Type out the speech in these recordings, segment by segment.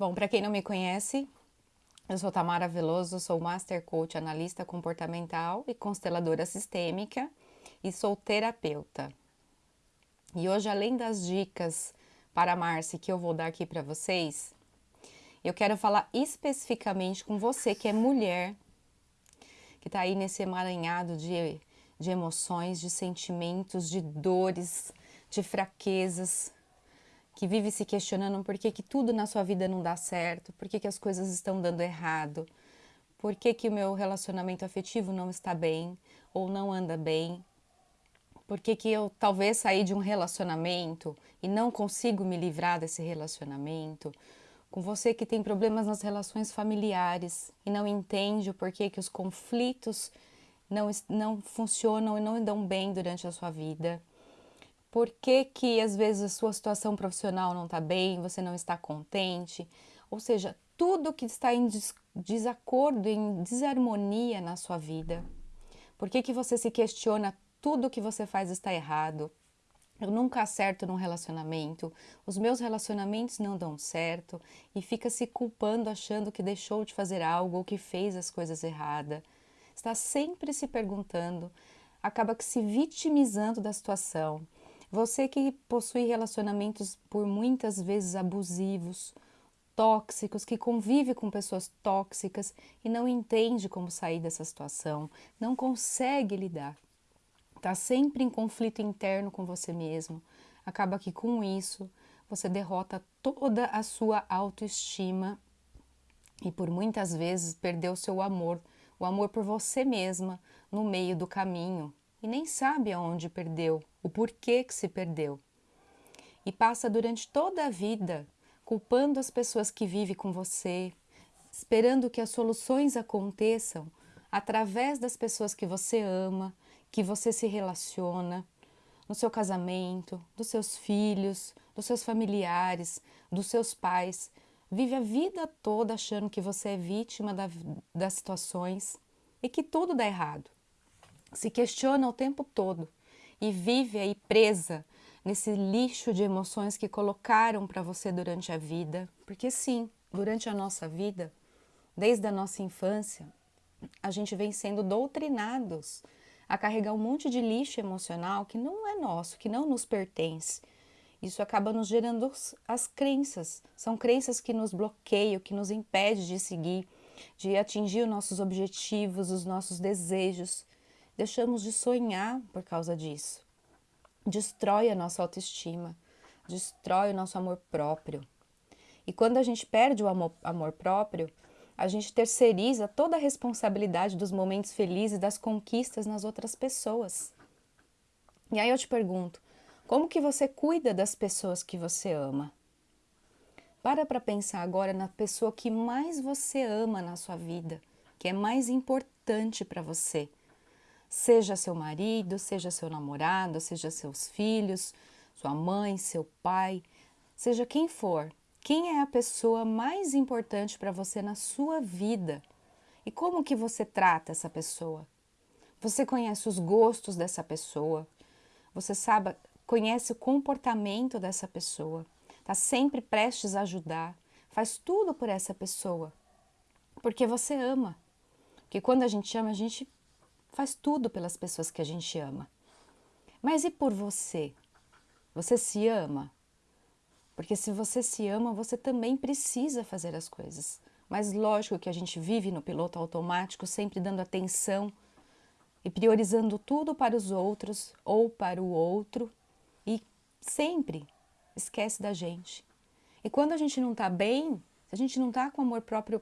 Bom, para quem não me conhece, eu sou Tamara Veloso, sou Master Coach Analista Comportamental e Consteladora Sistêmica e sou terapeuta. E hoje, além das dicas para Marci que eu vou dar aqui para vocês, eu quero falar especificamente com você que é mulher, que está aí nesse emaranhado de, de emoções, de sentimentos, de dores, de fraquezas, que vive se questionando por que, que tudo na sua vida não dá certo, por que, que as coisas estão dando errado, por que, que o meu relacionamento afetivo não está bem ou não anda bem, por que, que eu talvez saí de um relacionamento e não consigo me livrar desse relacionamento, com você que tem problemas nas relações familiares e não entende o porquê que os conflitos não, não funcionam e não dão bem durante a sua vida por que, que às vezes a sua situação profissional não está bem, você não está contente, ou seja, tudo que está em des desacordo, em desarmonia na sua vida. Por que, que você se questiona tudo que você faz está errado? Eu nunca acerto num relacionamento, os meus relacionamentos não dão certo e fica se culpando achando que deixou de fazer algo ou que fez as coisas erradas. Está sempre se perguntando, acaba se vitimizando da situação você que possui relacionamentos por muitas vezes abusivos, tóxicos, que convive com pessoas tóxicas e não entende como sair dessa situação, não consegue lidar, está sempre em conflito interno com você mesmo, acaba que com isso você derrota toda a sua autoestima e por muitas vezes perdeu seu amor, o amor por você mesma no meio do caminho, e nem sabe aonde perdeu, o porquê que se perdeu. E passa durante toda a vida culpando as pessoas que vivem com você, esperando que as soluções aconteçam através das pessoas que você ama, que você se relaciona, no seu casamento, dos seus filhos, dos seus familiares, dos seus pais. Vive a vida toda achando que você é vítima da, das situações e que tudo dá errado se questiona o tempo todo e vive aí presa nesse lixo de emoções que colocaram para você durante a vida. Porque sim, durante a nossa vida, desde a nossa infância, a gente vem sendo doutrinados a carregar um monte de lixo emocional que não é nosso, que não nos pertence. Isso acaba nos gerando as crenças. São crenças que nos bloqueiam, que nos impedem de seguir, de atingir os nossos objetivos, os nossos desejos. Deixamos de sonhar por causa disso. Destrói a nossa autoestima, destrói o nosso amor próprio. E quando a gente perde o amor, amor próprio, a gente terceiriza toda a responsabilidade dos momentos felizes das conquistas nas outras pessoas. E aí eu te pergunto, como que você cuida das pessoas que você ama? Para para pensar agora na pessoa que mais você ama na sua vida, que é mais importante para você seja seu marido, seja seu namorado, seja seus filhos, sua mãe, seu pai, seja quem for. Quem é a pessoa mais importante para você na sua vida? E como que você trata essa pessoa? Você conhece os gostos dessa pessoa? Você sabe, conhece o comportamento dessa pessoa? Está sempre prestes a ajudar? Faz tudo por essa pessoa? Porque você ama. Porque quando a gente ama, a gente faz tudo pelas pessoas que a gente ama. Mas e por você? Você se ama? Porque se você se ama, você também precisa fazer as coisas. Mas lógico que a gente vive no piloto automático, sempre dando atenção e priorizando tudo para os outros ou para o outro e sempre esquece da gente. E quando a gente não está bem, se a gente não está com o amor próprio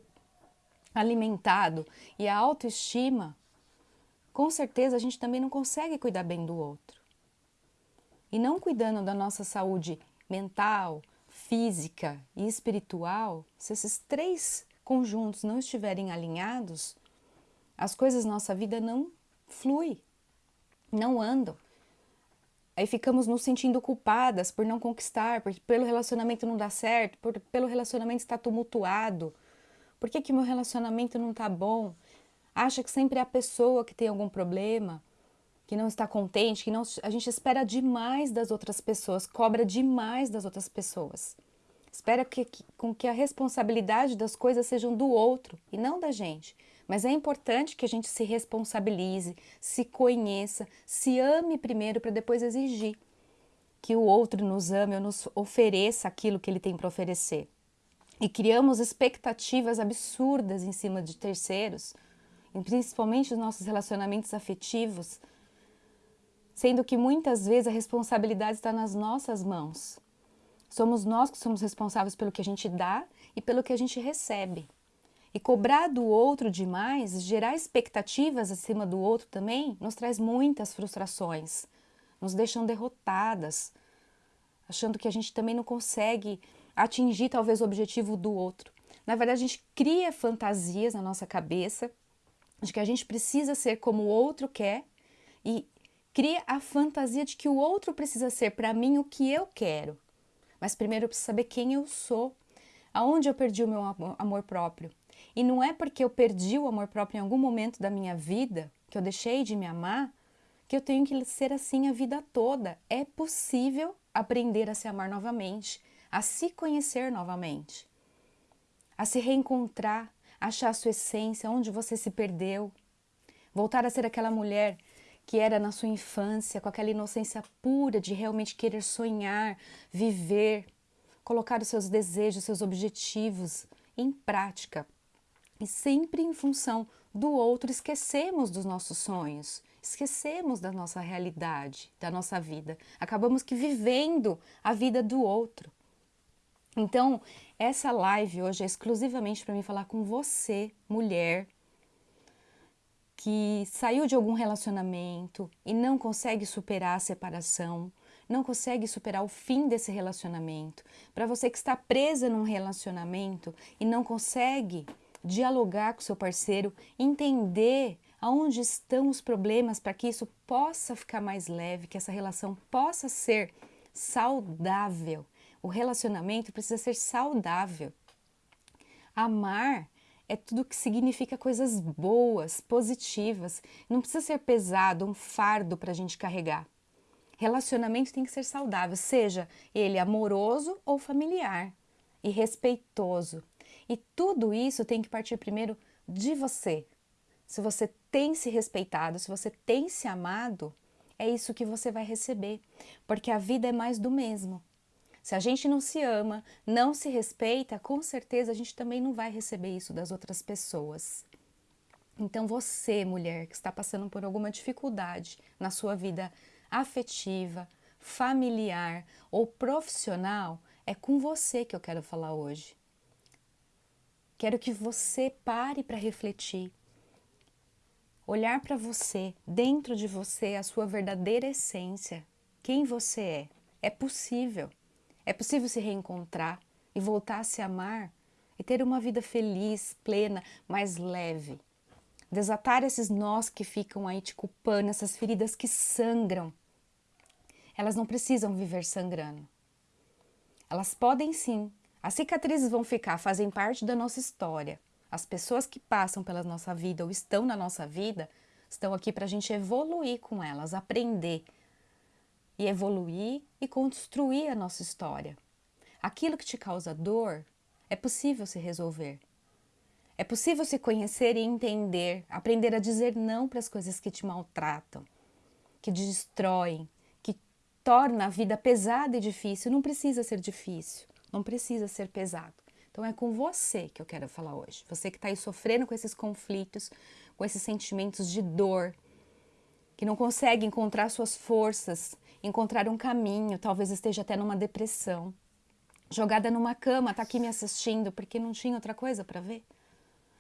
alimentado e a autoestima com certeza a gente também não consegue cuidar bem do outro. E não cuidando da nossa saúde mental, física e espiritual, se esses três conjuntos não estiverem alinhados, as coisas na nossa vida não fluem, não andam. Aí ficamos nos sentindo culpadas por não conquistar, por, pelo relacionamento não dar certo, por, pelo relacionamento estar tumultuado. Por que, que meu relacionamento não está bom? Acha que sempre é a pessoa que tem algum problema, que não está contente, que não, a gente espera demais das outras pessoas, cobra demais das outras pessoas. espera que, que, com que a responsabilidade das coisas sejam do outro e não da gente. Mas é importante que a gente se responsabilize, se conheça, se ame primeiro para depois exigir que o outro nos ame ou nos ofereça aquilo que ele tem para oferecer. E criamos expectativas absurdas em cima de terceiros, principalmente os nossos relacionamentos afetivos, sendo que muitas vezes a responsabilidade está nas nossas mãos. Somos nós que somos responsáveis pelo que a gente dá e pelo que a gente recebe. E cobrar do outro demais, gerar expectativas acima do outro também, nos traz muitas frustrações, nos deixam derrotadas, achando que a gente também não consegue atingir talvez o objetivo do outro. Na verdade, a gente cria fantasias na nossa cabeça de que a gente precisa ser como o outro quer e cria a fantasia de que o outro precisa ser para mim o que eu quero. Mas primeiro eu preciso saber quem eu sou, aonde eu perdi o meu amor próprio, e não é porque eu perdi o amor próprio em algum momento da minha vida, que eu deixei de me amar, que eu tenho que ser assim a vida toda. É possível aprender a se amar novamente, a se conhecer novamente, a se reencontrar, achar a sua essência, onde você se perdeu, voltar a ser aquela mulher que era na sua infância, com aquela inocência pura de realmente querer sonhar, viver, colocar os seus desejos, seus objetivos em prática e sempre em função do outro, esquecemos dos nossos sonhos, esquecemos da nossa realidade, da nossa vida. Acabamos que vivendo a vida do outro. Então, essa live hoje é exclusivamente para mim falar com você, mulher, que saiu de algum relacionamento e não consegue superar a separação, não consegue superar o fim desse relacionamento. Para você que está presa num relacionamento e não consegue dialogar com seu parceiro, entender aonde estão os problemas para que isso possa ficar mais leve, que essa relação possa ser saudável. O relacionamento precisa ser saudável. Amar é tudo que significa coisas boas, positivas. Não precisa ser pesado, um fardo para a gente carregar. Relacionamento tem que ser saudável, seja ele amoroso ou familiar e respeitoso. E tudo isso tem que partir primeiro de você. Se você tem se respeitado, se você tem se amado, é isso que você vai receber, porque a vida é mais do mesmo. Se a gente não se ama, não se respeita, com certeza a gente também não vai receber isso das outras pessoas. Então você, mulher, que está passando por alguma dificuldade na sua vida afetiva, familiar ou profissional, é com você que eu quero falar hoje. Quero que você pare para refletir. Olhar para você, dentro de você, a sua verdadeira essência, quem você é. É possível. É possível se reencontrar e voltar a se amar e ter uma vida feliz, plena, mais leve. Desatar esses nós que ficam aí te culpando, essas feridas que sangram. Elas não precisam viver sangrando. Elas podem sim as cicatrizes vão ficar, fazem parte da nossa história. As pessoas que passam pela nossa vida ou estão na nossa vida estão aqui para a gente evoluir com elas, aprender e evoluir e construir a nossa história. Aquilo que te causa dor é possível se resolver. É possível se conhecer e entender, aprender a dizer não para as coisas que te maltratam, que destroem, que torna a vida pesada e difícil. Não precisa ser difícil. Não precisa ser pesado. Então é com você que eu quero falar hoje. Você que está aí sofrendo com esses conflitos, com esses sentimentos de dor, que não consegue encontrar suas forças, encontrar um caminho, talvez esteja até numa depressão, jogada numa cama, está aqui me assistindo porque não tinha outra coisa para ver.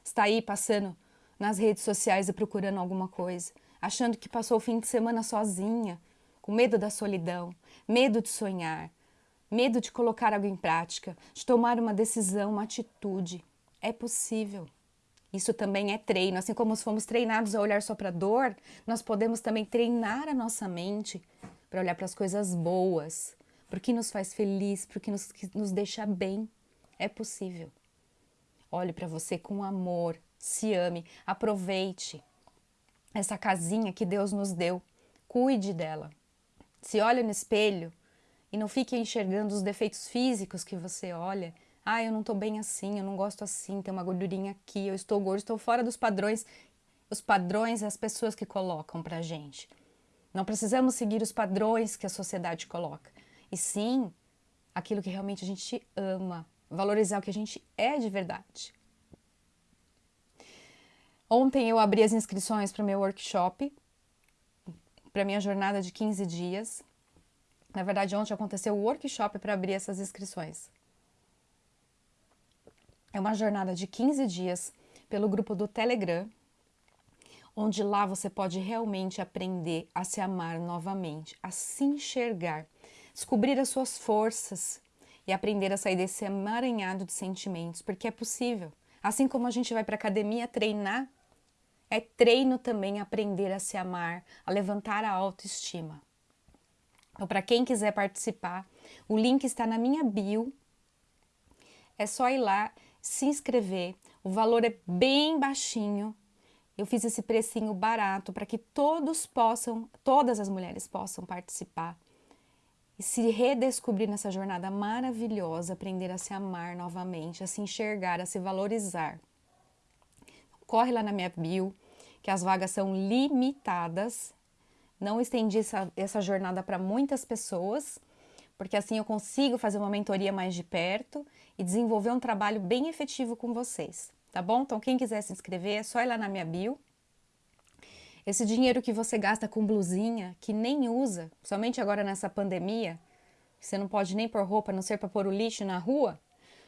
Está aí passando nas redes sociais e procurando alguma coisa, achando que passou o fim de semana sozinha, com medo da solidão, medo de sonhar, medo de colocar algo em prática, de tomar uma decisão, uma atitude. É possível. Isso também é treino. Assim como fomos treinados a olhar só para dor, nós podemos também treinar a nossa mente para olhar para as coisas boas, para o que nos faz feliz, para o que nos, que nos deixa bem. É possível. Olhe para você com amor, se ame, aproveite essa casinha que Deus nos deu, cuide dela. Se olha no espelho e não fique enxergando os defeitos físicos que você olha. Ah, eu não estou bem assim, eu não gosto assim, tem uma gordurinha aqui, eu estou gordo, estou fora dos padrões. Os padrões as pessoas que colocam pra gente. Não precisamos seguir os padrões que a sociedade coloca. E sim, aquilo que realmente a gente ama, valorizar o que a gente é de verdade. Ontem eu abri as inscrições para o meu workshop, para minha jornada de 15 dias. Na verdade, ontem aconteceu o workshop para abrir essas inscrições. É uma jornada de 15 dias pelo grupo do Telegram, onde lá você pode realmente aprender a se amar novamente, a se enxergar, descobrir as suas forças e aprender a sair desse emaranhado de sentimentos, porque é possível. Assim como a gente vai para academia treinar, é treino também aprender a se amar, a levantar a autoestima. Então, para quem quiser participar, o link está na minha bio. É só ir lá, se inscrever. O valor é bem baixinho. Eu fiz esse precinho barato para que todos possam, todas as mulheres possam participar e se redescobrir nessa jornada maravilhosa, aprender a se amar novamente, a se enxergar, a se valorizar. Corre lá na minha bio, que as vagas são limitadas. Não estendi essa, essa jornada para muitas pessoas, porque assim eu consigo fazer uma mentoria mais de perto e desenvolver um trabalho bem efetivo com vocês tá bom? Então, quem quiser se inscrever, é só ir lá na minha bio. Esse dinheiro que você gasta com blusinha, que nem usa, somente agora nessa pandemia, você não pode nem pôr roupa, a não ser para pôr o lixo na rua.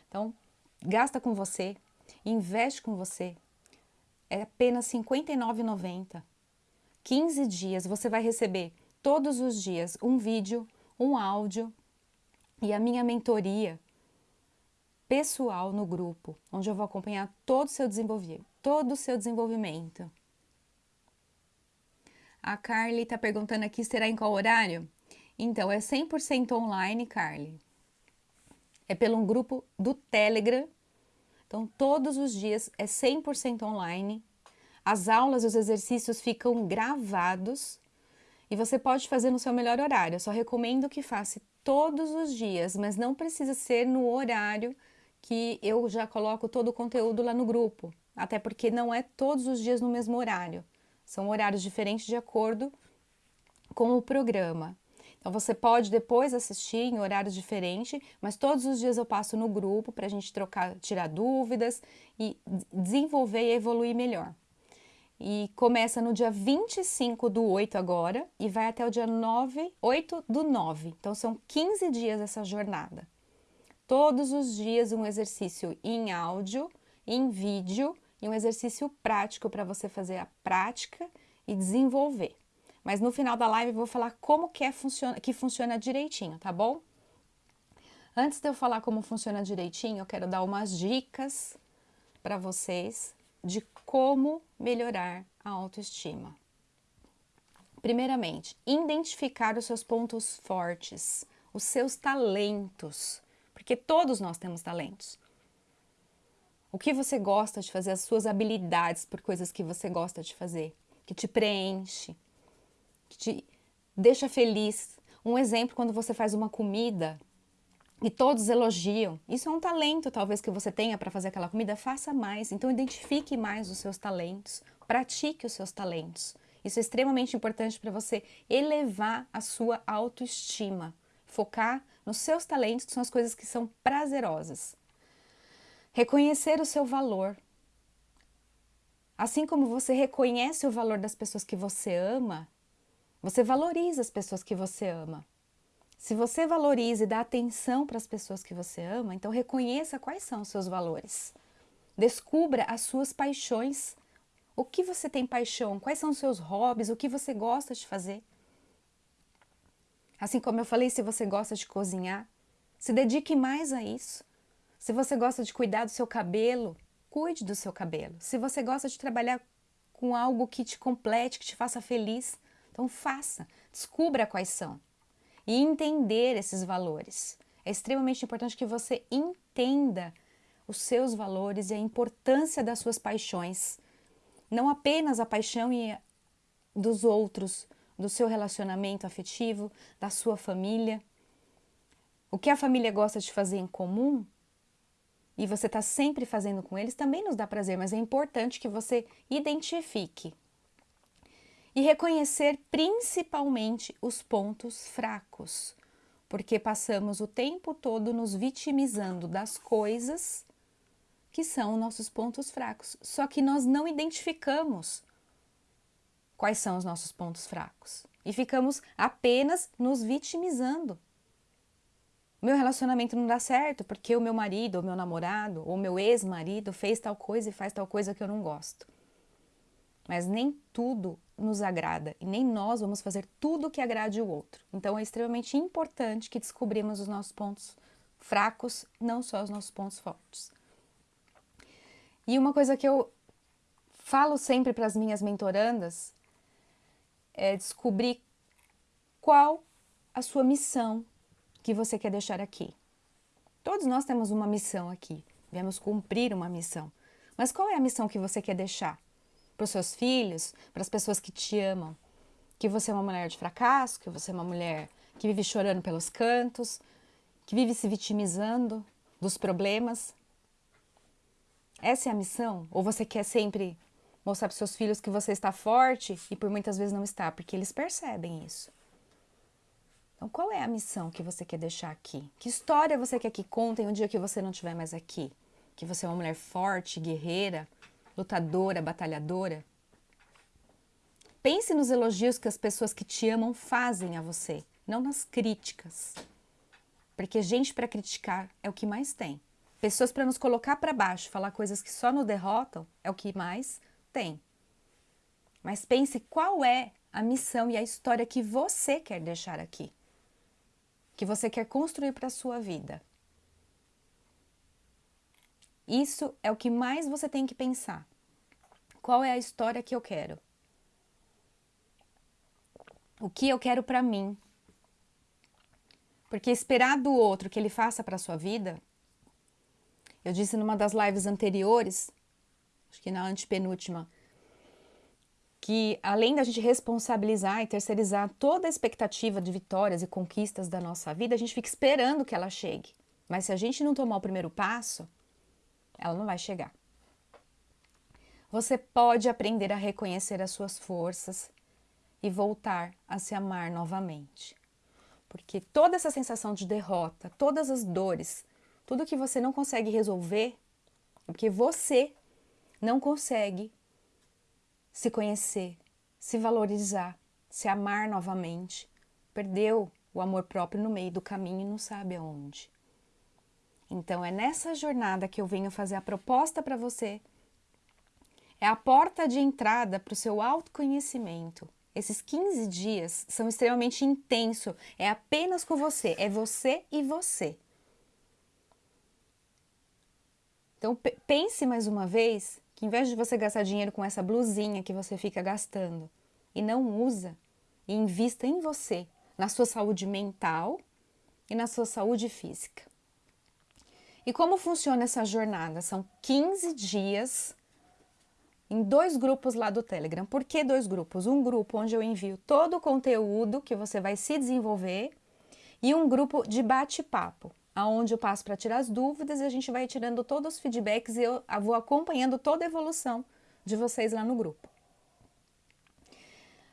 Então, gasta com você, investe com você. É apenas R$ 59,90. 15 dias você vai receber todos os dias um vídeo, um áudio e a minha mentoria pessoal no grupo, onde eu vou acompanhar todo o seu desenvolvimento, todo o seu desenvolvimento. A Carly está perguntando aqui, será em qual horário? Então, é 100% online, Carly. É pelo um grupo do Telegram. Então, todos os dias é 100% online. As aulas e os exercícios ficam gravados e você pode fazer no seu melhor horário. Eu só recomendo que faça todos os dias, mas não precisa ser no horário que eu já coloco todo o conteúdo lá no grupo, até porque não é todos os dias no mesmo horário, são horários diferentes de acordo com o programa. Então você pode depois assistir em horários diferentes, mas todos os dias eu passo no grupo para a gente trocar, tirar dúvidas e desenvolver e evoluir melhor. E começa no dia 25 do 8 agora e vai até o dia 9, 8 do 9. Então são 15 dias essa jornada todos os dias um exercício em áudio, em vídeo e um exercício prático para você fazer a prática e desenvolver. Mas no final da live eu vou falar como que, é, funciona, que funciona direitinho, tá bom? Antes de eu falar como funciona direitinho, eu quero dar umas dicas para vocês de como melhorar a autoestima. Primeiramente, identificar os seus pontos fortes, os seus talentos porque todos nós temos talentos. O que você gosta de fazer, as suas habilidades por coisas que você gosta de fazer, que te preenche, que te deixa feliz. Um exemplo, quando você faz uma comida e todos elogiam, isso é um talento talvez que você tenha para fazer aquela comida, faça mais. Então identifique mais os seus talentos, pratique os seus talentos. Isso é extremamente importante para você elevar a sua autoestima, focar nos seus talentos, que são as coisas que são prazerosas. Reconhecer o seu valor. Assim como você reconhece o valor das pessoas que você ama, você valoriza as pessoas que você ama. Se você valoriza e dá atenção para as pessoas que você ama, então reconheça quais são os seus valores. Descubra as suas paixões. O que você tem paixão? Quais são os seus hobbies? O que você gosta de fazer? Assim como eu falei, se você gosta de cozinhar, se dedique mais a isso. Se você gosta de cuidar do seu cabelo, cuide do seu cabelo. Se você gosta de trabalhar com algo que te complete, que te faça feliz, então faça, descubra quais são e entender esses valores. É extremamente importante que você entenda os seus valores e a importância das suas paixões. Não apenas a paixão dos outros, do seu relacionamento afetivo, da sua família, o que a família gosta de fazer em comum e você está sempre fazendo com eles também nos dá prazer, mas é importante que você identifique e reconhecer principalmente os pontos fracos, porque passamos o tempo todo nos vitimizando das coisas que são nossos pontos fracos, só que nós não identificamos quais são os nossos pontos fracos e ficamos apenas nos vitimizando. Meu relacionamento não dá certo porque o meu marido, ou meu namorado, ou meu ex-marido fez tal coisa e faz tal coisa que eu não gosto. Mas nem tudo nos agrada e nem nós vamos fazer tudo que agrade o outro. Então é extremamente importante que descobrimos os nossos pontos fracos, não só os nossos pontos fortes. E uma coisa que eu falo sempre para as minhas mentorandas é descobrir qual a sua missão que você quer deixar aqui. Todos nós temos uma missão aqui, viemos cumprir uma missão. Mas qual é a missão que você quer deixar? Para os seus filhos, para as pessoas que te amam, que você é uma mulher de fracasso, que você é uma mulher que vive chorando pelos cantos, que vive se vitimizando dos problemas. Essa é a missão? Ou você quer sempre mostrar para os seus filhos que você está forte e por muitas vezes não está, porque eles percebem isso. Então, qual é a missão que você quer deixar aqui? Que história você quer que contem um dia que você não estiver mais aqui? Que você é uma mulher forte, guerreira, lutadora, batalhadora. Pense nos elogios que as pessoas que te amam fazem a você, não nas críticas. Porque gente para criticar é o que mais tem. Pessoas para nos colocar para baixo, falar coisas que só nos derrotam, é o que mais tem. Mas pense qual é a missão e a história que você quer deixar aqui, que você quer construir para a sua vida. Isso é o que mais você tem que pensar. Qual é a história que eu quero? O que eu quero para mim? Porque esperar do outro que ele faça para sua vida, eu disse numa das lives anteriores, acho que na antepenúltima, que além da gente responsabilizar e terceirizar toda a expectativa de vitórias e conquistas da nossa vida, a gente fica esperando que ela chegue. Mas se a gente não tomar o primeiro passo, ela não vai chegar. Você pode aprender a reconhecer as suas forças e voltar a se amar novamente. Porque toda essa sensação de derrota, todas as dores, tudo que você não consegue resolver, é porque você não consegue se conhecer, se valorizar, se amar novamente, perdeu o amor próprio no meio do caminho e não sabe aonde. Então é nessa jornada que eu venho fazer a proposta para você. É a porta de entrada para o seu autoconhecimento. Esses 15 dias são extremamente intensos. É apenas com você, é você e você. Então pense mais uma vez que em vez de você gastar dinheiro com essa blusinha que você fica gastando e não usa, e invista em você, na sua saúde mental e na sua saúde física. E como funciona essa jornada? São 15 dias em dois grupos lá do Telegram. Por que dois grupos? Um grupo onde eu envio todo o conteúdo que você vai se desenvolver e um grupo de bate-papo, aonde eu passo para tirar as dúvidas e a gente vai tirando todos os feedbacks e eu vou acompanhando toda a evolução de vocês lá no grupo.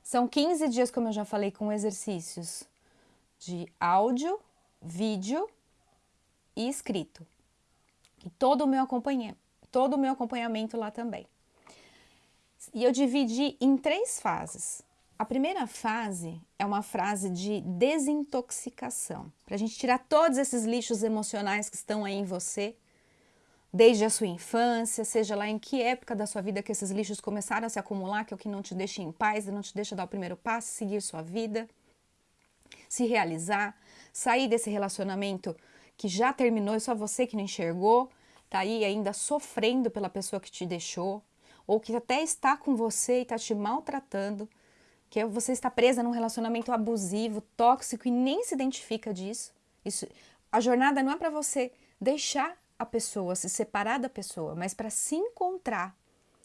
São 15 dias, como eu já falei, com exercícios de áudio, vídeo e escrito e todo o meu acompanhamento, todo o meu acompanhamento lá também. E eu dividi em três fases. A primeira fase é uma fase de desintoxicação, para a gente tirar todos esses lixos emocionais que estão aí em você, desde a sua infância, seja lá em que época da sua vida que esses lixos começaram a se acumular, que é o que não te deixa em paz, não te deixa dar o primeiro passo, seguir sua vida, se realizar, sair desse relacionamento que já terminou e só você que não enxergou, tá aí ainda sofrendo pela pessoa que te deixou, ou que até está com você e está te maltratando, que você está presa num relacionamento abusivo, tóxico e nem se identifica disso. Isso, a jornada não é para você deixar a pessoa, se separar da pessoa, mas para se encontrar,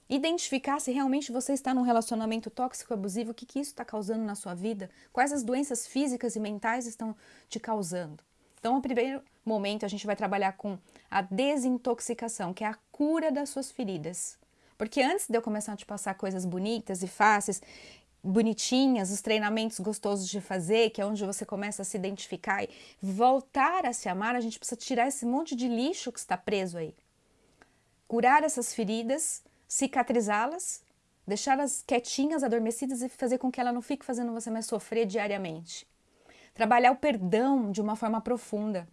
identificar se realmente você está num relacionamento tóxico abusivo, o que, que isso está causando na sua vida, quais as doenças físicas e mentais estão te causando. Então, no primeiro momento, a gente vai trabalhar com a desintoxicação, que é a cura das suas feridas. Porque antes de eu começar a te passar coisas bonitas e fáceis, bonitinhas, os treinamentos gostosos de fazer, que é onde você começa a se identificar e voltar a se amar, a gente precisa tirar esse monte de lixo que está preso aí. Curar essas feridas, cicatrizá-las, deixá-las quietinhas, adormecidas e fazer com que ela não fique fazendo você mais sofrer diariamente. Trabalhar o perdão de uma forma profunda.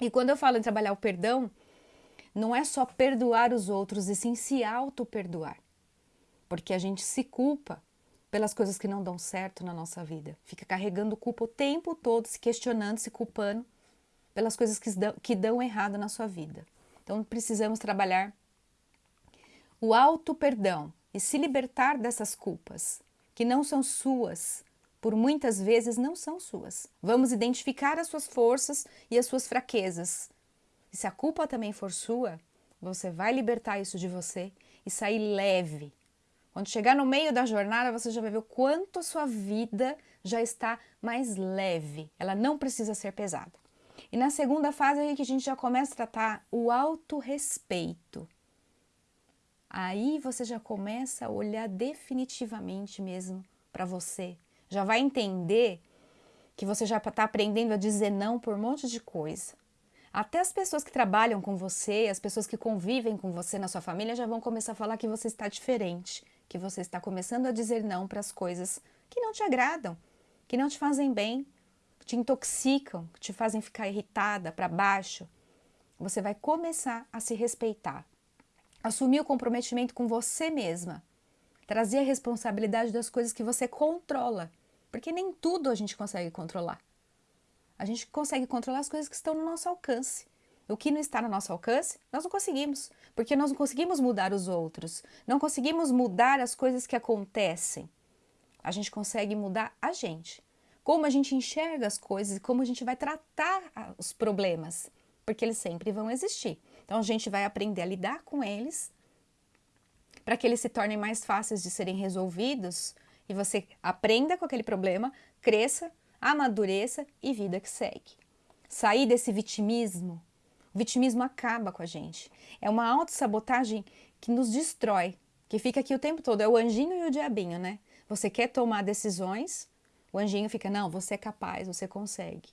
E quando eu falo em trabalhar o perdão, não é só perdoar os outros, e sim se auto-perdoar. Porque a gente se culpa pelas coisas que não dão certo na nossa vida. Fica carregando culpa o tempo todo, se questionando, se culpando pelas coisas que dão, que dão errado na sua vida. Então precisamos trabalhar o auto-perdão e se libertar dessas culpas, que não são suas, por muitas vezes não são suas. Vamos identificar as suas forças e as suas fraquezas. E se a culpa também for sua, você vai libertar isso de você e sair leve, quando chegar no meio da jornada, você já vai ver o quanto a sua vida já está mais leve. Ela não precisa ser pesada. E na segunda fase é que a gente já começa a tratar o autorrespeito. Aí você já começa a olhar definitivamente mesmo para você. Já vai entender que você já está aprendendo a dizer não por um monte de coisa. Até as pessoas que trabalham com você, as pessoas que convivem com você na sua família já vão começar a falar que você está diferente, que você está começando a dizer não para as coisas que não te agradam, que não te fazem bem, te intoxicam, te fazem ficar irritada, para baixo. Você vai começar a se respeitar, assumir o comprometimento com você mesma, trazer a responsabilidade das coisas que você controla, porque nem tudo a gente consegue controlar. A gente consegue controlar as coisas que estão no nosso alcance. O que não está no nosso alcance, nós não conseguimos, porque nós não conseguimos mudar os outros, não conseguimos mudar as coisas que acontecem. A gente consegue mudar a gente, como a gente enxerga as coisas e como a gente vai tratar os problemas, porque eles sempre vão existir. Então a gente vai aprender a lidar com eles para que eles se tornem mais fáceis de serem resolvidos e você aprenda com aquele problema, cresça, amadureça e vida que segue. Sair desse vitimismo o vitimismo acaba com a gente. É uma autossabotagem que nos destrói, que fica aqui o tempo todo. É o anjinho e o diabinho, né? Você quer tomar decisões, o anjinho fica, não, você é capaz, você consegue.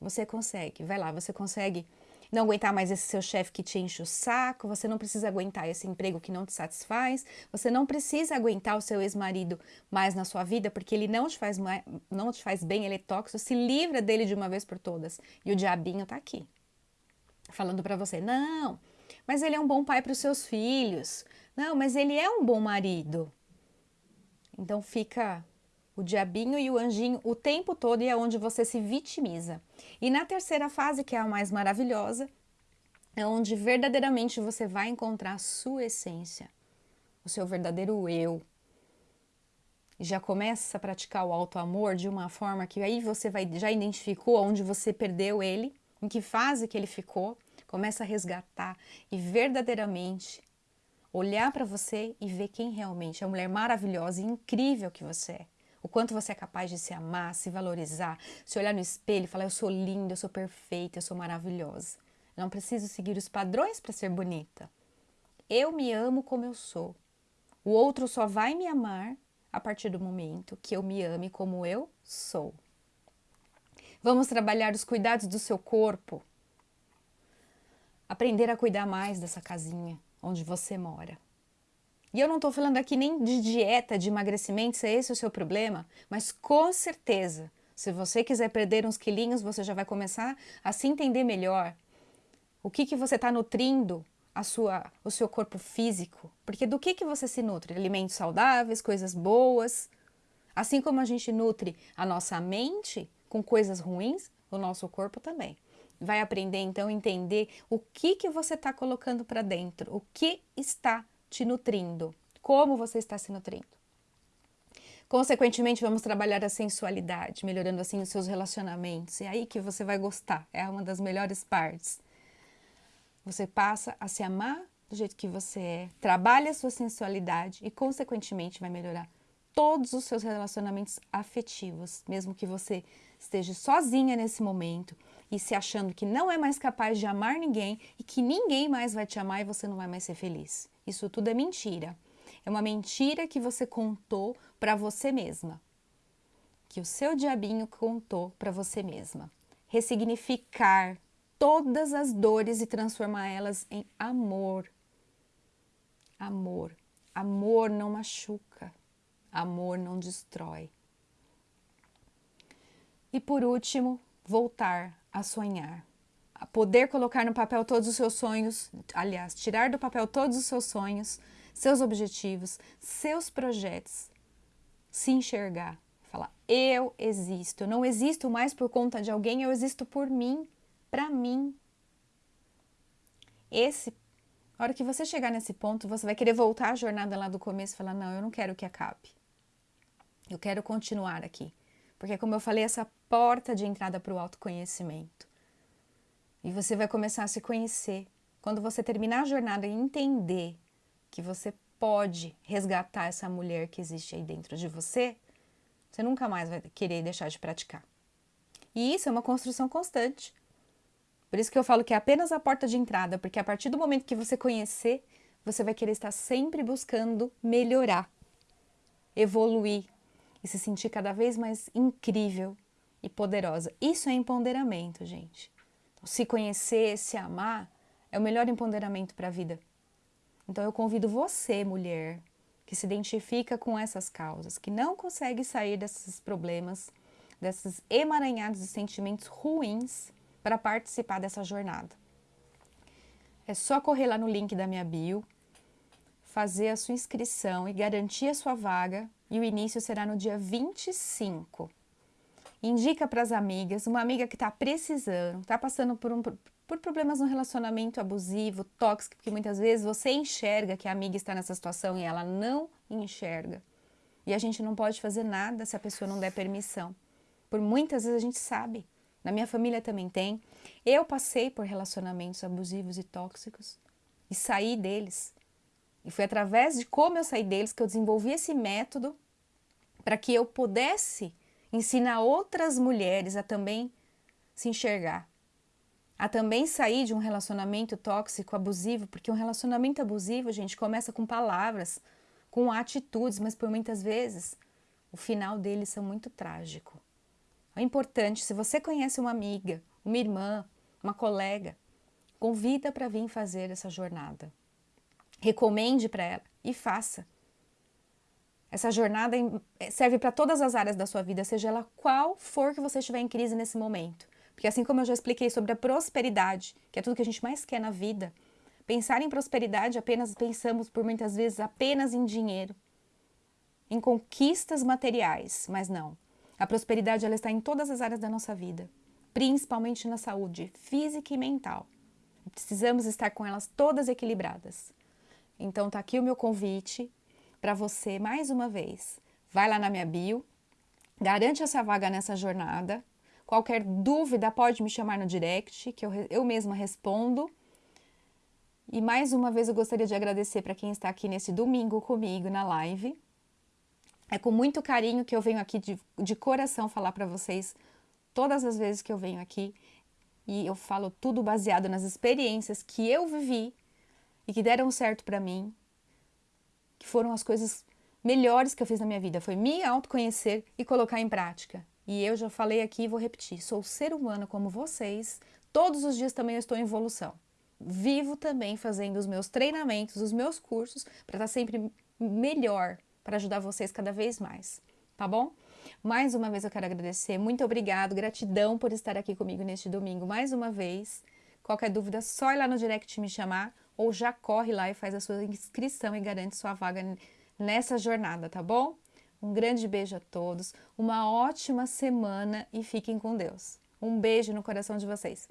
Você consegue, vai lá, você consegue não aguentar mais esse seu chefe que te enche o saco, você não precisa aguentar esse emprego que não te satisfaz, você não precisa aguentar o seu ex-marido mais na sua vida porque ele não te faz mais, não te faz bem, ele é tóxico, se livra dele de uma vez por todas. E o diabinho tá aqui falando para você: não, mas ele é um bom pai para os seus filhos, não, mas ele é um bom marido. Então fica o diabinho e o anjinho o tempo todo e é onde você se vitimiza. E na terceira fase, que é a mais maravilhosa, é onde verdadeiramente você vai encontrar a sua essência, o seu verdadeiro eu. E já começa a praticar o auto amor de uma forma que aí você vai já identificou onde você perdeu ele em que fase que ele ficou, começa a resgatar e verdadeiramente olhar para você e ver quem realmente é a mulher maravilhosa e incrível que você é. O quanto você é capaz de se amar, se valorizar, se olhar no espelho e falar: Eu sou linda, eu sou perfeita, eu sou maravilhosa. Eu não preciso seguir os padrões para ser bonita. Eu me amo como eu sou. O outro só vai me amar a partir do momento que eu me ame como eu sou. Vamos trabalhar os cuidados do seu corpo. Aprender a cuidar mais dessa casinha onde você mora. E eu não estou falando aqui nem de dieta, de emagrecimento, se esse é o seu problema, mas com certeza, se você quiser perder uns quilinhos, você já vai começar a se entender melhor. O que, que você está nutrindo a sua, o seu corpo físico? Porque do que, que você se nutre? Alimentos saudáveis, coisas boas. Assim como a gente nutre a nossa mente, com coisas ruins, o nosso corpo também. Vai aprender então entender o que que você está colocando para dentro, o que está te nutrindo, como você está se nutrindo. Consequentemente, vamos trabalhar a sensualidade, melhorando assim os seus relacionamentos. É aí que você vai gostar, é uma das melhores partes. Você passa a se amar do jeito que você é, trabalha a sua sensualidade e, consequentemente, vai melhorar todos os seus relacionamentos afetivos, mesmo que você esteja sozinha nesse momento e se achando que não é mais capaz de amar ninguém e que ninguém mais vai te amar e você não vai mais ser feliz. Isso tudo é mentira. É uma mentira que você contou para você mesma. Que o seu diabinho contou para você mesma. Ressignificar todas as dores e transformar elas em amor. Amor. Amor não machuca. Amor não destrói. E por último, voltar a sonhar. A poder colocar no papel todos os seus sonhos, aliás, tirar do papel todos os seus sonhos, seus objetivos, seus projetos. Se enxergar, falar: eu existo, eu não existo mais por conta de alguém, eu existo por mim, para mim. Esse, a hora que você chegar nesse ponto, você vai querer voltar a jornada lá do começo e falar: não, eu não quero que acabe. Eu quero continuar aqui. Porque, como eu falei, essa porta de entrada para o autoconhecimento. E você vai começar a se conhecer. Quando você terminar a jornada e entender que você pode resgatar essa mulher que existe aí dentro de você, você nunca mais vai querer deixar de praticar. E isso é uma construção constante. Por isso que eu falo que é apenas a porta de entrada, porque a partir do momento que você conhecer, você vai querer estar sempre buscando melhorar, evoluir, e se sentir cada vez mais incrível e poderosa. Isso é empoderamento, gente. Então, se conhecer, se amar, é o melhor empoderamento para a vida. Então eu convido você, mulher, que se identifica com essas causas, que não consegue sair desses problemas, desses emaranhados de sentimentos ruins para participar dessa jornada. É só correr lá no link da minha bio, fazer a sua inscrição e garantir a sua vaga e o início será no dia 25. Indica para as amigas, uma amiga que está precisando, está passando por, um, por problemas no relacionamento abusivo, tóxico, que muitas vezes você enxerga que a amiga está nessa situação e ela não enxerga. E a gente não pode fazer nada se a pessoa não der permissão. Por muitas vezes a gente sabe. Na minha família também tem. Eu passei por relacionamentos abusivos e tóxicos e saí deles. E foi através de como eu saí deles que eu desenvolvi esse método para que eu pudesse ensinar outras mulheres a também se enxergar, a também sair de um relacionamento tóxico, abusivo, porque um relacionamento abusivo, gente, começa com palavras, com atitudes, mas por muitas vezes o final deles são muito trágico. É importante, se você conhece uma amiga, uma irmã, uma colega, convida para vir fazer essa jornada recomende para ela e faça. Essa jornada eh, serve para todas as áreas da sua vida, seja ela qual for que você estiver em crise nesse momento. Porque assim como eu já expliquei sobre a prosperidade, que é tudo que a gente mais quer na vida, pensar em prosperidade apenas pensamos por muitas vezes apenas em dinheiro, em conquistas materiais, mas não. A prosperidade ela está em todas as áreas da nossa vida, principalmente na saúde física e mental. Precisamos estar com elas todas equilibradas. Então tá aqui o meu convite para você mais uma vez. Vai lá na minha bio, garante essa vaga nessa jornada. Qualquer dúvida pode me chamar no direct, que eu, eu mesma respondo. E mais uma vez eu gostaria de agradecer para quem está aqui nesse domingo comigo na live. É com muito carinho que eu venho aqui de, de coração falar para vocês todas as vezes que eu venho aqui. E eu falo tudo baseado nas experiências que eu vivi e que deram certo para mim, que foram as coisas melhores que eu fiz na minha vida, foi me autoconhecer e colocar em prática. E eu já falei aqui e vou repetir, sou ser humano como vocês, todos os dias também estou em evolução. Vivo também fazendo os meus treinamentos, os meus cursos, para estar sempre melhor, para ajudar vocês cada vez mais, tá bom? Mais uma vez eu quero agradecer, muito obrigado, gratidão por estar aqui comigo neste domingo mais uma vez. Qualquer dúvida, só ir lá no direct me chamar ou já corre lá e faz a sua inscrição e garante sua vaga nessa jornada, tá bom? Um grande beijo a todos, uma ótima semana e fiquem com Deus. Um beijo no coração de vocês.